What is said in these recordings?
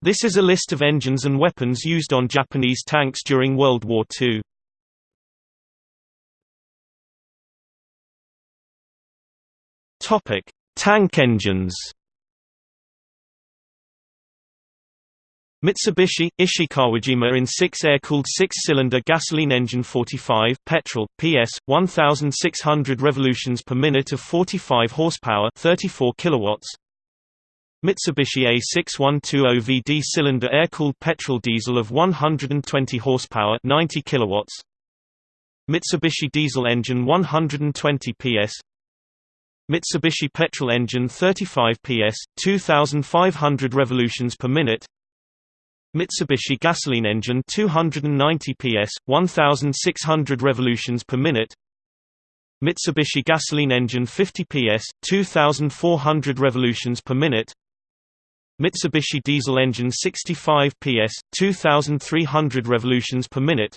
This is a list of engines and weapons used on Japanese tanks during World War II. Topic: Tank engines. Mitsubishi Ishikawajima in 6 air-cooled 6-cylinder gasoline engine 45 petrol PS 1600 revolutions per minute of 45 horsepower 34 kilowatts Mitsubishi A6120VD cylinder air-cooled petrol diesel of 120 horsepower 90 kilowatts Mitsubishi diesel engine 120 PS Mitsubishi petrol engine 35 PS 2500 revolutions per minute Mitsubishi gasoline engine 290 PS, 1600 revolutions per minute. Mitsubishi gasoline engine 50 PS, 2400 revolutions per minute. Mitsubishi diesel engine 65 PS, 2300 revolutions per minute.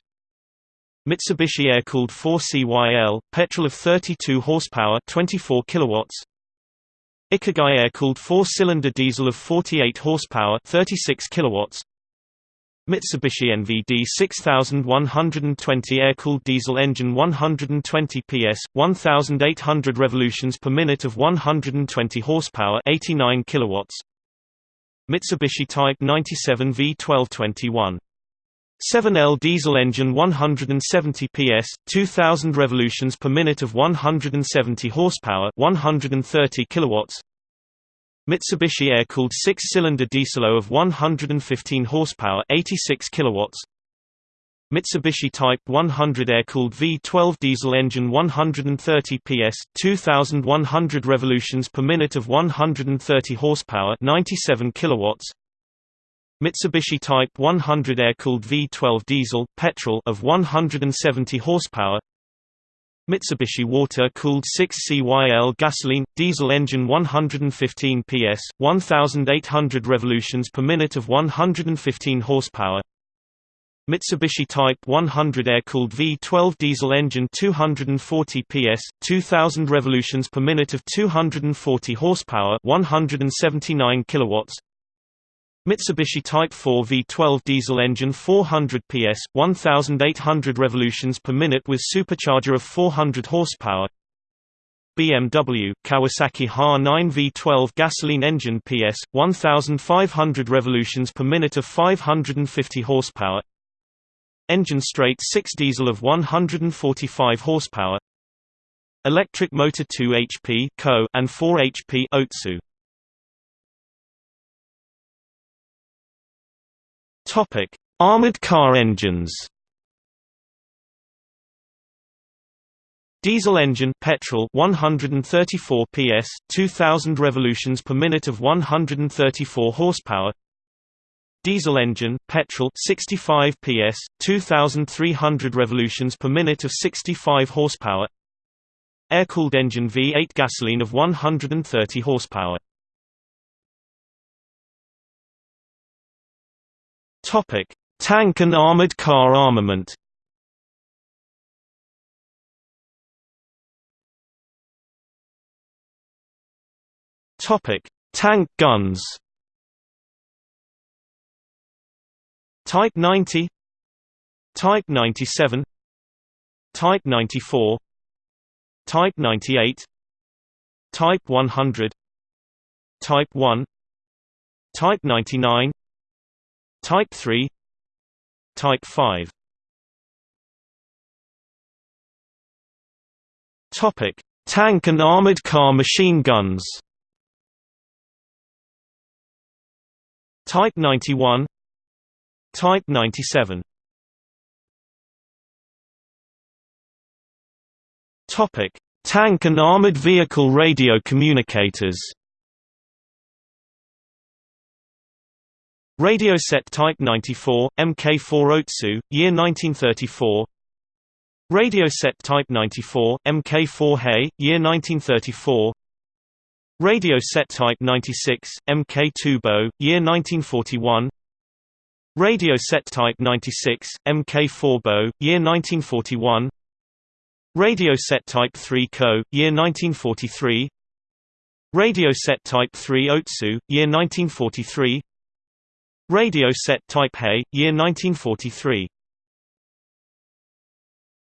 Mitsubishi air-cooled 4CYL, petrol of 32 horsepower, 24 kilowatts. Ikegai air-cooled 4-cylinder diesel of 48 horsepower, 36 kilowatts. Mitsubishi NVD 6120 air-cooled diesel engine 120 PS, 1800 revolutions per minute of 120 horsepower 89 kilowatts. Mitsubishi Type 97 V1221 7L diesel engine 170 PS, 2000 revolutions per minute of 170 horsepower 130 kilowatts. Mitsubishi air-cooled six-cylinder diesel of 115 horsepower 86 kilowatts. Mitsubishi Type 100 air-cooled V12 diesel engine 130 PS 2100 revolutions per minute of 130 horsepower 97 kilowatts. Mitsubishi Type 100 air-cooled V12 diesel petrol of 170 horsepower Mitsubishi water-cooled 6CYL gasoline, diesel engine 115 PS, 1,800 revolutions per minute of 115 horsepower Mitsubishi Type 100 air-cooled V12 diesel engine 240 PS, 2,000 revolutions per minute of 240 horsepower 179 kilowatts Mitsubishi Type 4 V12 diesel engine 400 PS, 1800 revolutions per minute with supercharger of 400 horsepower. BMW Kawasaki HA9 V12 gasoline engine PS, 1500 revolutions per minute of 550 horsepower. Engine straight 6 diesel of 145 horsepower. Electric motor 2 HP Ko and 4 HP Otsu. Topic: Armored car engines. Diesel engine petrol 134 PS 2000 revolutions per minute of 134 horsepower Diesel engine petrol 65 PS 2300 revolutions per minute of 65 horsepower Air-cooled engine V8 gasoline of 130 horsepower Topic: Tank and armored car armament. Topic: Tank guns. Type 90 Type 97 Type 94 Type 98 Type 100 Type 1 Type 99 Type 3 Type 5 Topic: Tank and armored car machine guns. Type 91 Type 97 Topic: Tank and armored vehicle radio communicators. Radio set Type 94, Mk4 Otsu, year 1934 Radio set Type 94, Mk4 Hei, year 1934 Radio set Type 96, MK2 Bo, year 1941 Radio set Type 96, Mk4 Bo, year 1941 Radio set Type 3 Ko, year 1943 Radio set Type 3 Otsu, year 1943 Radio set type Hei, year 1943.